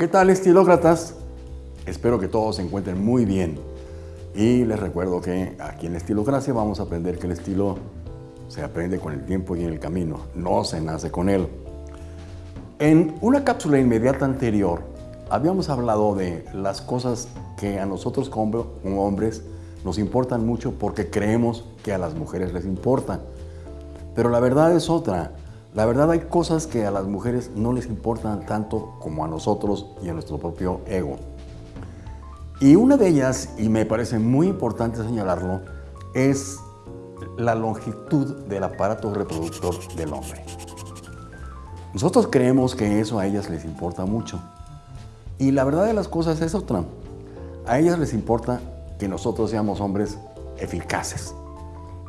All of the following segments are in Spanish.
¿Qué tal estilócratas? Espero que todos se encuentren muy bien. Y les recuerdo que aquí en Estilocracia vamos a aprender que el estilo se aprende con el tiempo y en el camino, no se nace con él. En una cápsula inmediata anterior habíamos hablado de las cosas que a nosotros como hombres nos importan mucho porque creemos que a las mujeres les importan. Pero la verdad es otra. La verdad hay cosas que a las mujeres no les importan tanto como a nosotros y a nuestro propio ego. Y una de ellas, y me parece muy importante señalarlo, es la longitud del aparato reproductor del hombre. Nosotros creemos que eso a ellas les importa mucho. Y la verdad de las cosas es otra. A ellas les importa que nosotros seamos hombres eficaces,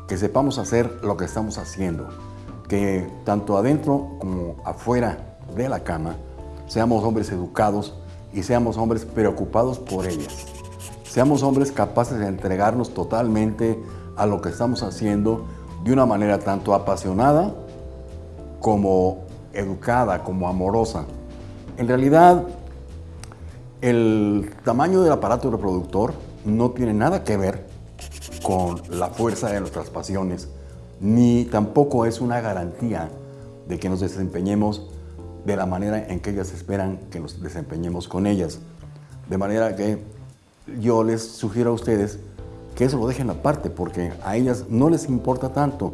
que sepamos hacer lo que estamos haciendo, que tanto adentro como afuera de la cama seamos hombres educados y seamos hombres preocupados por ellas. Seamos hombres capaces de entregarnos totalmente a lo que estamos haciendo de una manera tanto apasionada como educada, como amorosa. En realidad, el tamaño del aparato reproductor no tiene nada que ver con la fuerza de nuestras pasiones, ni tampoco es una garantía de que nos desempeñemos de la manera en que ellas esperan que nos desempeñemos con ellas. De manera que yo les sugiero a ustedes que eso lo dejen aparte porque a ellas no les importa tanto.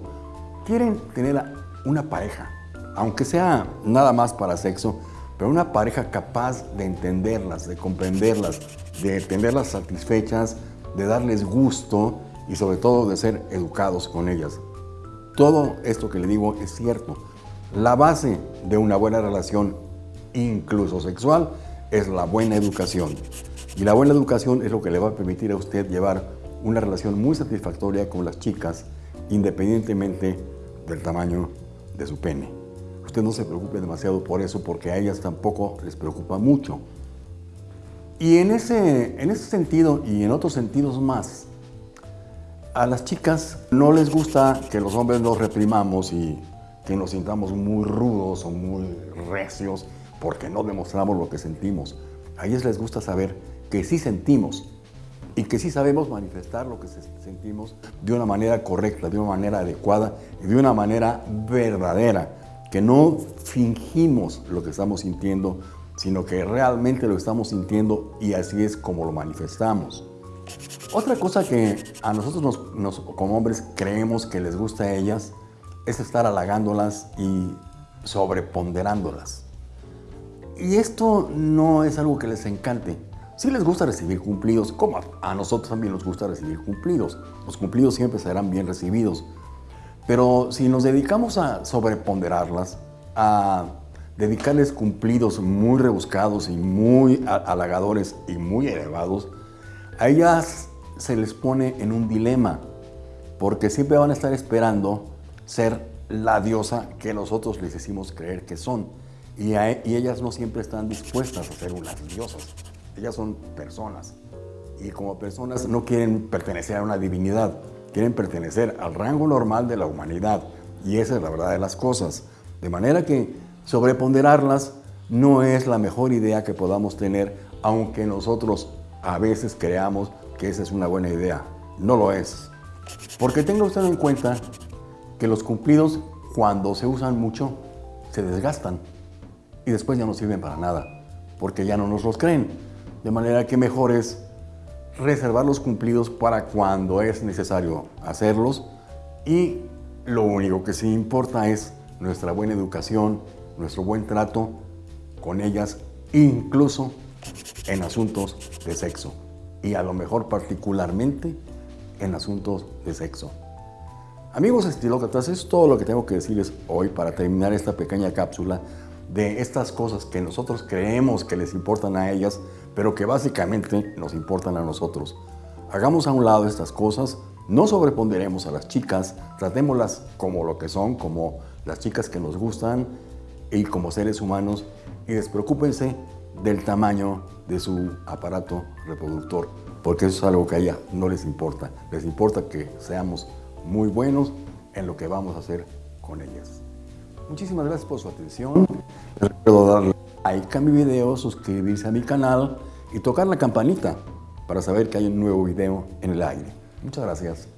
Quieren tener una pareja, aunque sea nada más para sexo, pero una pareja capaz de entenderlas, de comprenderlas, de tenerlas satisfechas, de darles gusto y sobre todo de ser educados con ellas. Todo esto que le digo es cierto. La base de una buena relación, incluso sexual, es la buena educación. Y la buena educación es lo que le va a permitir a usted llevar una relación muy satisfactoria con las chicas, independientemente del tamaño de su pene. Usted no se preocupe demasiado por eso, porque a ellas tampoco les preocupa mucho. Y en ese, en ese sentido y en otros sentidos más, a las chicas no les gusta que los hombres nos reprimamos y que nos sintamos muy rudos o muy recios porque no demostramos lo que sentimos. A ellas les gusta saber que sí sentimos y que sí sabemos manifestar lo que sentimos de una manera correcta, de una manera adecuada y de una manera verdadera, que no fingimos lo que estamos sintiendo, sino que realmente lo estamos sintiendo y así es como lo manifestamos. Otra cosa que a nosotros como hombres creemos que les gusta a ellas es estar halagándolas y sobreponderándolas. Y esto no es algo que les encante. Sí les gusta recibir cumplidos, como a nosotros también nos gusta recibir cumplidos. Los cumplidos siempre serán bien recibidos. Pero si nos dedicamos a sobreponderarlas, a dedicarles cumplidos muy rebuscados y muy halagadores y muy elevados, a ellas se les pone en un dilema, porque siempre van a estar esperando ser la diosa que nosotros les decimos creer que son. Y, y ellas no siempre están dispuestas a ser unas diosas. Ellas son personas. Y como personas no quieren pertenecer a una divinidad, quieren pertenecer al rango normal de la humanidad. Y esa es la verdad de las cosas. De manera que sobreponderarlas no es la mejor idea que podamos tener, aunque nosotros a veces creamos que esa es una buena idea. No lo es. Porque tenga usted en cuenta que los cumplidos, cuando se usan mucho, se desgastan y después ya no sirven para nada, porque ya no nos los creen. De manera que mejor es reservar los cumplidos para cuando es necesario hacerlos y lo único que sí importa es nuestra buena educación, nuestro buen trato con ellas, incluso en asuntos de sexo y a lo mejor particularmente en asuntos de sexo. Amigos estilócratas, es todo lo que tengo que decirles hoy para terminar esta pequeña cápsula de estas cosas que nosotros creemos que les importan a ellas, pero que básicamente nos importan a nosotros. Hagamos a un lado estas cosas, no sobreponderemos a las chicas, tratémoslas como lo que son, como las chicas que nos gustan y como seres humanos y despreocúpense del tamaño de su aparato reproductor, porque eso es algo que a ella no les importa. Les importa que seamos muy buenos en lo que vamos a hacer con ellas. Muchísimas gracias por su atención. Les recuerdo darle like a mi video, suscribirse a mi canal y tocar la campanita para saber que hay un nuevo video en el aire. Muchas gracias.